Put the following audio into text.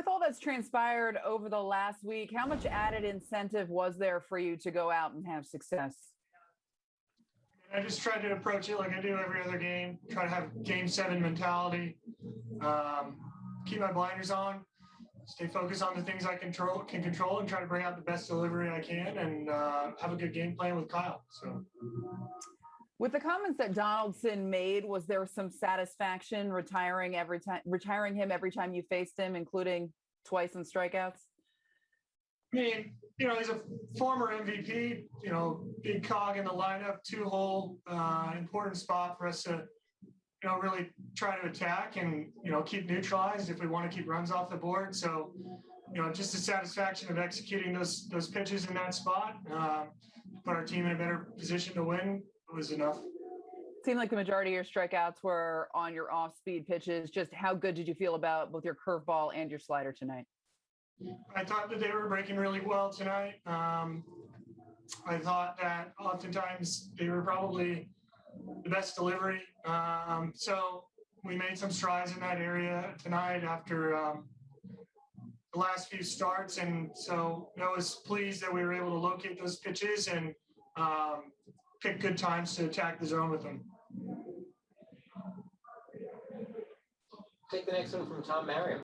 with all that's transpired over the last week, how much added incentive was there for you to go out and have success? I just tried to approach it like I do every other game. Try to have game seven mentality. Um, keep my blinders on. Stay focused on the things I control can control and try to bring out the best delivery I can and uh, have a good game plan with Kyle. So With the comments that Donaldson made, was there some satisfaction retiring every time, retiring him every time you faced him, including twice in strikeouts? I mean, you know, he's a former MVP, you know, big cog in the lineup, two hole, uh, important spot for us to, you know, really try to attack and, you know, keep neutralized if we want to keep runs off the board. So, you know, just the satisfaction of executing those those pitches in that spot, um, put our team in a better position to win was enough. Seemed like the majority of your strikeouts were on your off-speed pitches. Just how good did you feel about both your curveball and your slider tonight? I thought that they were breaking really well tonight. Um, I thought that oftentimes they were probably the best delivery. Um, so we made some strides in that area tonight after um, the last few starts. And so I was pleased that we were able to locate those pitches and um, pick good times to attack the zone with them. Take the next one from Tom Marion.